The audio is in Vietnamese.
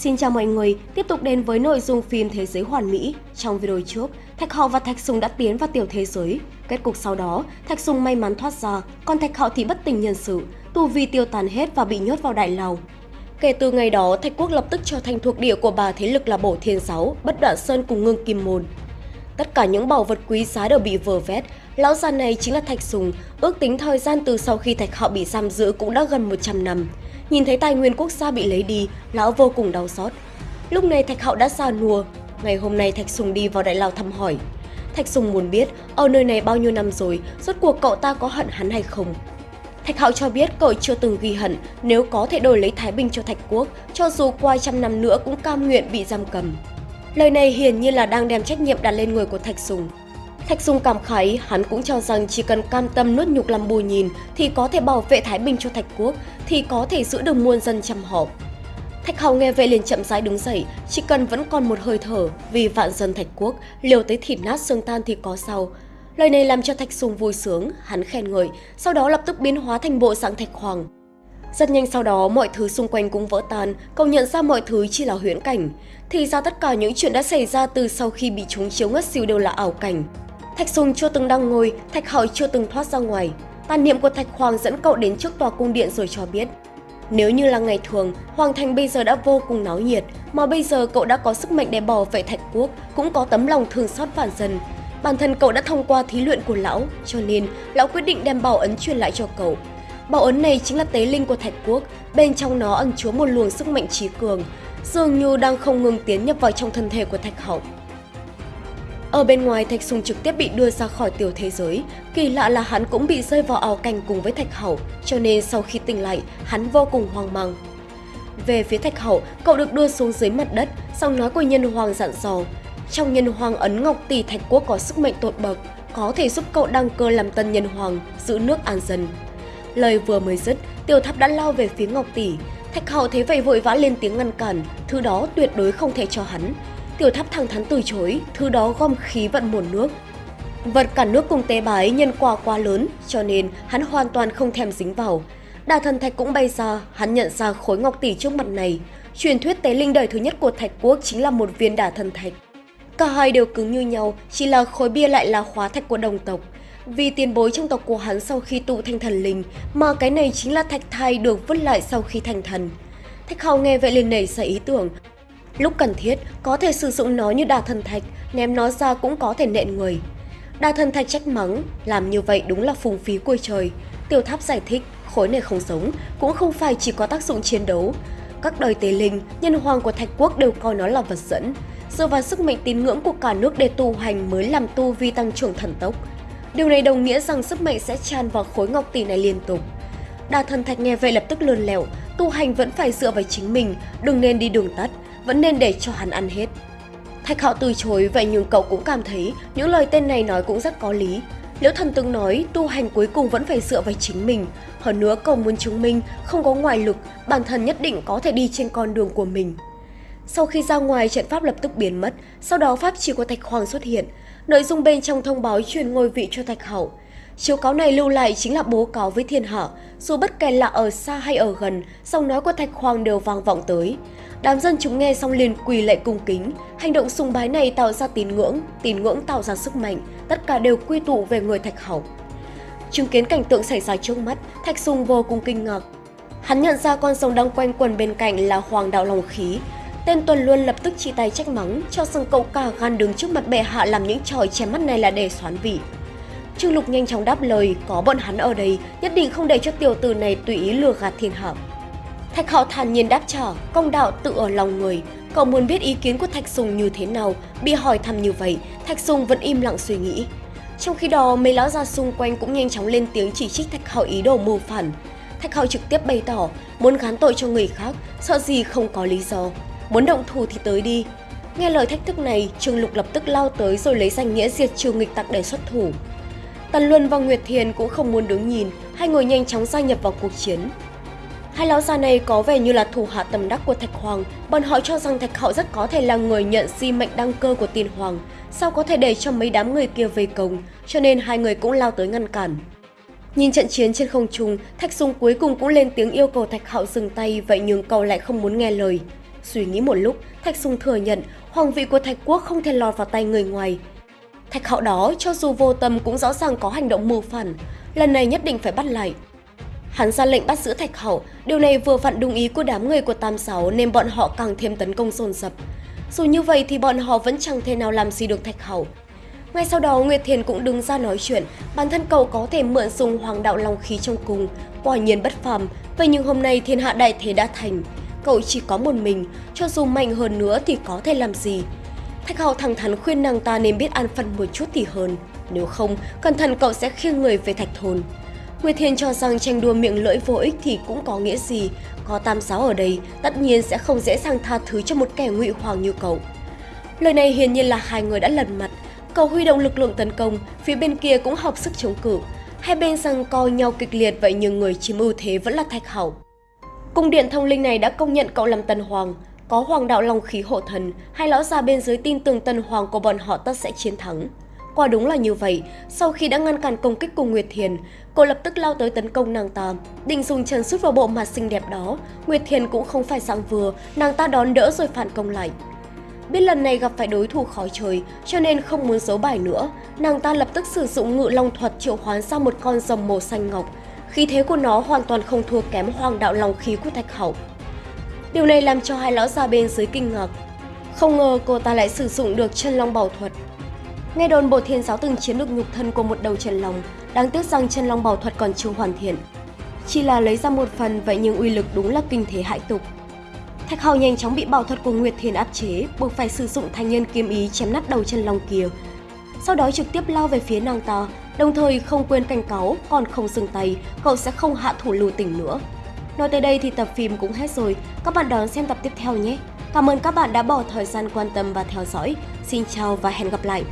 Xin chào mọi người, tiếp tục đến với nội dung phim Thế giới hoàn mỹ. Trong video trước, Thạch Hạo và Thạch Sùng đã tiến vào tiểu thế giới. Kết cục sau đó, Thạch Sùng may mắn thoát ra, còn Thạch Hạo thì bất tình nhân sự, tu vi tiêu tàn hết và bị nhốt vào đại lao. Kể từ ngày đó, Thạch Quốc lập tức trở thành thuộc địa của bà thế lực là Bổ Thiên sáu Bất Đoạn Sơn cùng Ngưng Kim Môn. Tất cả những bảo vật quý giá đều bị vờ vét, lão già này chính là Thạch Sùng, ước tính thời gian từ sau khi Thạch Hạo bị giam giữ cũng đã gần 100 năm. Nhìn thấy tài nguyên quốc gia bị lấy đi, lão vô cùng đau xót. Lúc này Thạch Hạo đã già nua, ngày hôm nay Thạch Sùng đi vào đại lao thăm hỏi. Thạch Sùng muốn biết ở nơi này bao nhiêu năm rồi, rốt cuộc cậu ta có hận hắn hay không. Thạch Hạo cho biết cậu chưa từng ghi hận nếu có thể đổi lấy Thái Bình cho Thạch Quốc, cho dù qua trăm năm nữa cũng cam nguyện bị giam cầm. Lời này hiển nhiên là đang đem trách nhiệm đặt lên người của Thạch Sùng. Thạch Sùng cảm khái, hắn cũng cho rằng chỉ cần cam tâm nuốt nhục làm bù nhìn thì có thể bảo vệ Thái Bình cho Thạch Quốc, thì có thể giữ được muôn dân chăm họ. Thạch Hầu nghe vậy liền chậm rãi đứng dậy, chỉ cần vẫn còn một hơi thở, vì vạn dân Thạch Quốc, liều tới thịt nát xương tan thì có sao. Lời này làm cho Thạch Sùng vui sướng, hắn khen ngợi, sau đó lập tức biến hóa thành bộ dạng Thạch Hoàng. Rất nhanh sau đó, mọi thứ xung quanh cũng vỡ tan, cậu nhận ra mọi thứ chỉ là huyễn cảnh. Thì ra tất cả những chuyện đã xảy ra từ sau khi bị chúng chiếu ngất xỉu đều là ảo cảnh. Thạch Sùng chưa từng đang ngồi, Thạch hậu chưa từng thoát ra ngoài. Tàn niệm của Thạch Hoàng dẫn cậu đến trước tòa cung điện rồi cho biết. Nếu như là ngày thường, Hoàng Thành bây giờ đã vô cùng náo nhiệt, mà bây giờ cậu đã có sức mạnh để bảo vệ Thạch Quốc, cũng có tấm lòng thương xót vạn dân. Bản thân cậu đã thông qua thí luyện của lão, cho nên lão quyết định đem bảo ấn truyền lại cho cậu. Bảo ấn này chính là tế linh của Thạch Quốc, bên trong nó ẩn chứa một luồng sức mạnh trí cường, dường như đang không ngừng tiến nhập vào trong thân thể của Thạch Hậu. Ở bên ngoài, Thạch Sùng trực tiếp bị đưa ra khỏi tiểu thế giới. Kỳ lạ là hắn cũng bị rơi vào ảo cảnh cùng với Thạch Hậu, cho nên sau khi tỉnh lại, hắn vô cùng hoang mang. Về phía Thạch Hậu, cậu được đưa xuống dưới mặt đất, sau nói của nhân hoàng dặn dò. Trong nhân hoàng ấn ngọc tỷ Thạch Quốc có sức mạnh tột bậc, có thể giúp cậu đăng cơ làm tân nhân hoàng, giữ nước an dân. Lời vừa mới dứt, tiểu tháp đã lao về phía ngọc tỷ. Thạch Hậu thấy vậy vội vã lên tiếng ngăn cản, thứ đó tuyệt đối không thể cho hắn. Tiểu tháp thẳng thắn từ chối, thứ đó gom khí vận nguồn nước. Vật cả nước cùng tế bái nhân quả quá lớn, cho nên hắn hoàn toàn không thèm dính vào. Đà thần thạch cũng bay ra, hắn nhận ra khối ngọc tỷ trước mặt này. Truyền thuyết tế linh đời thứ nhất của thạch quốc chính là một viên đà thần thạch. Cả hai đều cứng như nhau, chỉ là khối bia lại là khóa thạch của đồng tộc. Vì tiền bối trong tộc của hắn sau khi tụ thành thần linh, mà cái này chính là thạch thai được vứt lại sau khi thành thần. Thạch hào nghe vậy liền nảy ra ý tưởng, Lúc cần thiết, có thể sử dụng nó như đà thần thạch, ném nó ra cũng có thể nện người. Đà thần thạch trách mắng, làm như vậy đúng là phung phí của trời. Tiểu tháp giải thích, khối này không sống, cũng không phải chỉ có tác dụng chiến đấu. Các đời tế linh, nhân hoàng của thạch quốc đều coi nó là vật dẫn. Dựa vào sức mạnh tín ngưỡng của cả nước để tu hành mới làm tu vi tăng trưởng thần tốc. Điều này đồng nghĩa rằng sức mạnh sẽ tràn vào khối ngọc tỷ này liên tục. Đà thần thạch nghe vậy lập tức lươn lẹo, tu hành vẫn phải dựa vào chính mình, đừng nên đi đường tắt, vẫn nên để cho hắn ăn hết. Thạch Hạo từ chối vậy nhưng cậu cũng cảm thấy những lời tên này nói cũng rất có lý. Liễu thần từng nói tu hành cuối cùng vẫn phải dựa vào chính mình. Hơn nữa cậu muốn chứng minh không có ngoại lực, bản thân nhất định có thể đi trên con đường của mình. Sau khi ra ngoài, trận pháp lập tức biến mất, sau đó pháp chỉ của Thạch Hoàng xuất hiện. Nội dung bên trong thông báo truyền ngôi vị cho Thạch Hậu. Chiếu cáo này lưu lại chính là bố cáo với thiên hạ, dù bất kể là ở xa hay ở gần, giọng nói của Thạch Hoàng đều vang vọng tới. Đám dân chúng nghe xong liền quỳ lạy cung kính, hành động sùng bái này tạo ra tín ngưỡng, tín ngưỡng tạo ra sức mạnh, tất cả đều quy tụ về người Thạch Hậu. Chứng kiến cảnh tượng xảy ra trước mắt, Thạch Sùng vô cùng kinh ngạc. Hắn nhận ra con sông đang quanh quần bên cạnh là Hoàng đạo Long Khí. Tên Tuần luôn lập tức chỉ tay trách mắng, cho rằng cậu cả gan đứng trước mặt bệ hạ làm những trò chém mắt này là để xoán vị. Trương Lục nhanh chóng đáp lời, có bọn hắn ở đây, nhất định không để cho tiểu tử này tùy ý lừa gạt thiên hạ. Thạch Hạo thản nhiên đáp trả, công đạo tự ở lòng người. Cậu muốn biết ý kiến của Thạch Sùng như thế nào, bị hỏi thăm như vậy, Thạch Sùng vẫn im lặng suy nghĩ. Trong khi đó, mấy lão già xung quanh cũng nhanh chóng lên tiếng chỉ trích Thạch Hạo ý đồ mưu phản. Thạch Hạo trực tiếp bày tỏ, muốn gán tội cho người khác, sợ gì không có lý do. Muốn động thủ thì tới đi. Nghe lời thách thức này, Trương Lục lập tức lao tới rồi lấy danh nghĩa diệt trừ nghịch tặc để xuất thủ. Tần Luân và Nguyệt Thiền cũng không muốn đứng nhìn, hai người nhanh chóng gia nhập vào cuộc chiến. Hai lão già này có vẻ như là thủ hạ tầm đắc của Thạch Hoàng, bọn họ cho rằng Thạch Hậu rất có thể là người nhận di mệnh đăng cơ của tiên hoàng, sao có thể để cho mấy đám người kia về công, cho nên hai người cũng lao tới ngăn cản. Nhìn trận chiến trên không trung, Thạch Sùng cuối cùng cũng lên tiếng yêu cầu Thạch Hạo dừng tay, vậy nhưng cậu lại không muốn nghe lời. Suy nghĩ một lúc, Thạch Sùng thừa nhận hoàng vị của Thạch Quốc không thể lọt vào tay người ngoài. Thạch hậu đó, cho dù vô tâm cũng rõ ràng có hành động mưu phản, lần này nhất định phải bắt lại. Hắn ra lệnh bắt giữ Thạch Hậu, điều này vừa vặn đúng ý của đám người của Tam Sáu nên bọn họ càng thêm tấn công dồn dập. Dù như vậy thì bọn họ vẫn chẳng thể nào làm gì được Thạch Hậu. Ngay sau đó Nguyệt Thiền cũng đứng ra nói chuyện, bản thân cậu có thể mượn dùng hoàng đạo long khí trong cung, quả nhiên bất phàm, vậy nhưng hôm nay thiên hạ đại thế đã thành. Cậu chỉ có một mình, cho dù mạnh hơn nữa thì có thể làm gì. Thạch Hậu thẳng thắn khuyên nàng ta nên biết an phận một chút thì hơn, nếu không, cẩn thận cậu sẽ khiêng người về thạch thôn. Nguyệt thiên cho rằng tranh đua miệng lưỡi vô ích thì cũng có nghĩa gì, có tam giáo ở đây, tất nhiên sẽ không dễ dàng tha thứ cho một kẻ ngụy hoàng như cậu. Lời này hiển nhiên là hai người đã lần mặt, cậu huy động lực lượng tấn công, phía bên kia cũng học sức chống cự. Hai bên rằng co nhau kịch liệt vậy nhưng người chiếm ưu thế vẫn là Thạch Hảo. Cung điện thông linh này đã công nhận cậu làm tân hoàng, có hoàng đạo long khí hộ thần, hai lão già bên dưới tin tưởng tân hoàng của bọn họ tất sẽ chiến thắng. Quả đúng là như vậy, sau khi đã ngăn cản công kích của Nguyệt Thiền, cô lập tức lao tới tấn công nàng ta. Định dùng chân sút vào bộ mặt xinh đẹp đó, Nguyệt Thiền cũng không phải dạng vừa, nàng ta đón đỡ rồi phản công lại. Biết lần này gặp phải đối thủ khó chơi, cho nên không muốn giấu bài nữa, nàng ta lập tức sử dụng ngự long thuật triệu hoán ra một con rồng màu xanh ngọc. Khí thế của nó hoàn toàn không thua kém hoàng đạo lòng khí của Thạch Hậu. Điều này làm cho hai lão già bên dưới kinh ngạc. Không ngờ cô ta lại sử dụng được chân long bảo thuật. Nghe đồn bộ thiên giáo từng chiếm được nhục thân của một đầu chân long, đáng tiếc rằng chân long bảo thuật còn chưa hoàn thiện. Chỉ là lấy ra một phần vậy nhưng uy lực đúng là kinh thế hại tục. Thạch hậu nhanh chóng bị bảo thuật của Nguyệt Thiền áp chế, buộc phải sử dụng thanh nhân kiếm ý chém nát đầu chân long kia. Sau đó trực tiếp lao về phía nàng ta, đồng thời không quên cảnh cáo, còn không dừng tay, cậu sẽ không hạ thủ lưu tình nữa. Nói tới đây thì tập phim cũng hết rồi, các bạn đón xem tập tiếp theo nhé. Cảm ơn các bạn đã bỏ thời gian quan tâm và theo dõi. Xin chào và hẹn gặp lại!